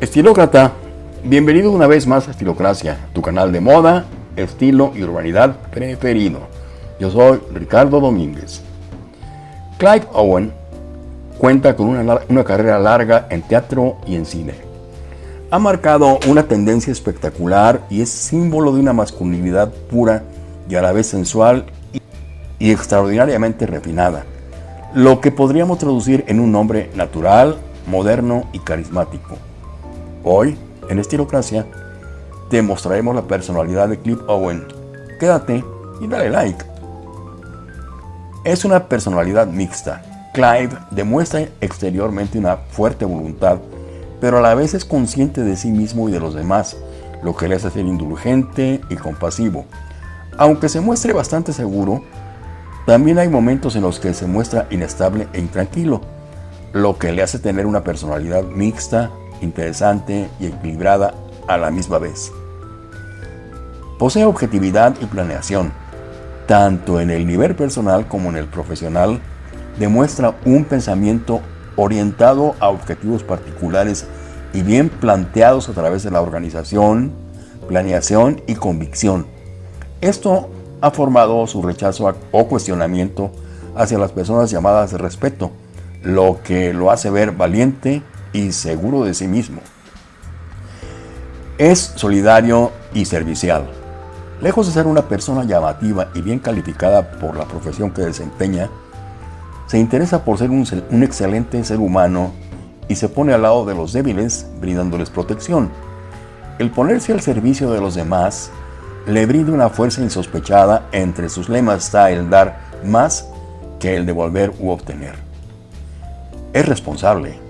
Estilócrata, bienvenido una vez más a Estilocracia, tu canal de moda, estilo y urbanidad preferido. Yo soy Ricardo Domínguez. Clive Owen cuenta con una, una carrera larga en teatro y en cine. Ha marcado una tendencia espectacular y es símbolo de una masculinidad pura y a la vez sensual y extraordinariamente refinada, lo que podríamos traducir en un nombre natural, moderno y carismático. Hoy, en Estilocracia, te mostraremos la personalidad de Cliff Owen. Quédate y dale like. Es una personalidad mixta. Clive demuestra exteriormente una fuerte voluntad, pero a la vez es consciente de sí mismo y de los demás, lo que le hace ser indulgente y compasivo. Aunque se muestre bastante seguro, también hay momentos en los que se muestra inestable e intranquilo, lo que le hace tener una personalidad mixta, interesante y equilibrada a la misma vez. Posee objetividad y planeación, tanto en el nivel personal como en el profesional, demuestra un pensamiento orientado a objetivos particulares y bien planteados a través de la organización, planeación y convicción. Esto ha formado su rechazo o cuestionamiento hacia las personas llamadas de respeto, lo que lo hace ver valiente y seguro de sí mismo. Es solidario y servicial. Lejos de ser una persona llamativa y bien calificada por la profesión que desempeña, se interesa por ser un, excelente ser humano y se pone al lado de los débiles brindándoles protección. El ponerse al servicio de los demás le brinda una fuerza insospechada. Entre sus lemas está el dar más que el devolver u obtener. Es responsable.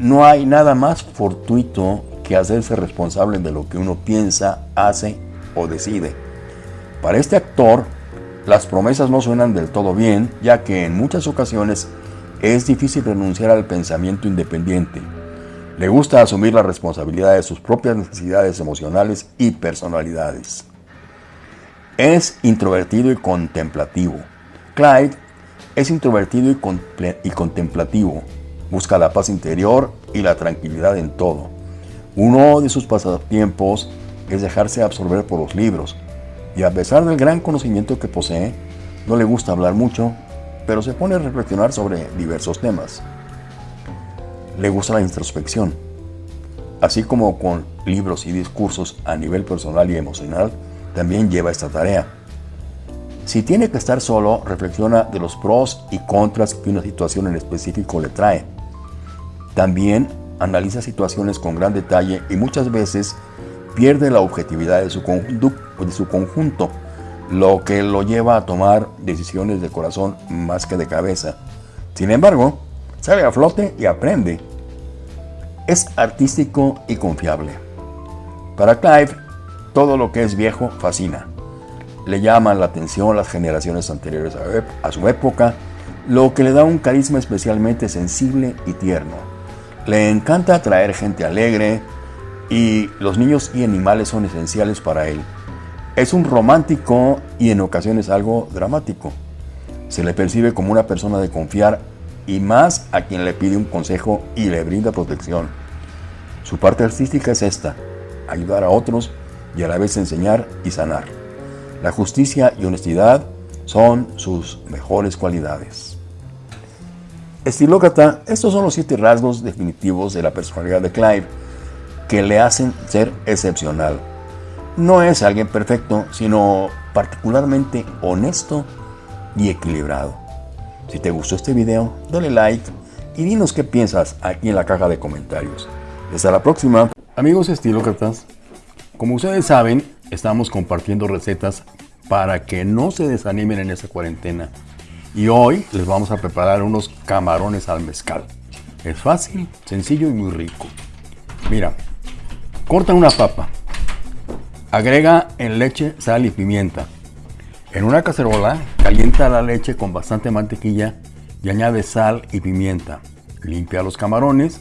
No hay nada más fortuito que hacerse responsable de lo que uno piensa, hace o decide. Para este actor, las promesas no suenan del todo bien, ya que en muchas ocasiones es difícil renunciar al pensamiento independiente le gusta asumir la responsabilidad de sus propias necesidades emocionales y personalidades. Es introvertido y contemplativo. Clyde es introvertido y, y, contemplativo. Busca la paz interior y la tranquilidad en todo. Uno de sus pasatiempos es dejarse absorber por los libros. Y a pesar del gran conocimiento que posee, no le gusta hablar mucho, pero se pone a reflexionar sobre diversos temas le gusta la introspección. Así como con libros y discursos a nivel personal y emocional, también lleva esta tarea. Si tiene que estar solo, reflexiona de los pros y contras que una situación en específico le trae. También analiza situaciones con gran detalle y muchas veces pierde la objetividad de su, de su conjunto, lo que lo lleva a tomar decisiones de corazón más que de cabeza. Sin embargo, sale a flote y aprende. Es artístico y confiable. Para Clive, todo lo que es viejo fascina. Le llaman la atención las generaciones anteriores a su época, lo que le da un carisma especialmente sensible y tierno. Le encanta atraer gente alegre y los niños y animales son esenciales para él. Es un romántico y en ocasiones algo dramático. Se le percibe como una persona de confiar y más a quien le pide un consejo y le brinda protección. Su parte artística es esta, ayudar a otros y a la vez enseñar y sanar. La justicia y honestidad son sus mejores cualidades. Estilócrata, estos son los siete rasgos definitivos de la personalidad de Clive que le hacen ser excepcional. No es alguien perfecto, sino particularmente honesto y equilibrado. Si te gustó este video, dale like y dinos qué piensas aquí en la caja de comentarios. Hasta la próxima. Amigos estilócratas, como ustedes saben, estamos compartiendo recetas para que no se desanimen en esta cuarentena. Y hoy les vamos a preparar unos camarones al mezcal. Es fácil, sencillo y muy rico. Mira, corta una papa. Agrega en leche, sal y pimienta. En una cacerola, calienta la leche con bastante mantequilla y añade sal y pimienta. Limpia los camarones.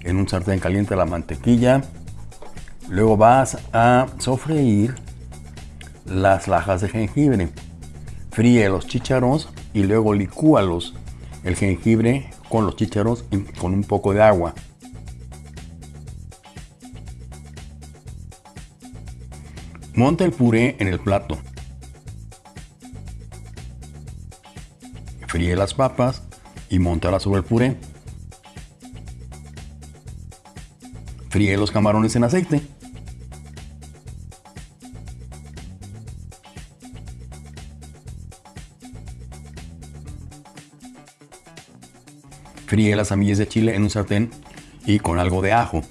En un sartén calienta la mantequilla. Luego vas a sofreír las lajas de jengibre. Fríe los chícharos y luego licúalos, el jengibre con los chícharos y con un poco de agua. Monta el puré en el plato. Fríe las papas y montalas sobre el puré. Fríe los camarones en aceite. Fríe las semillas de chile en un sartén y con algo de ajo.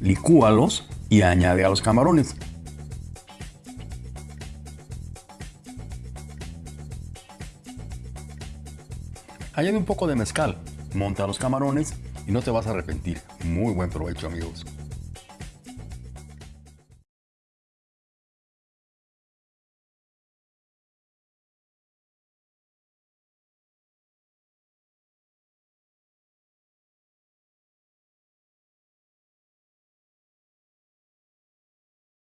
Licúalos y añade a los camarones. Añade un poco de mezcal, monta los camarones y no te vas a arrepentir. Muy buen provecho amigos.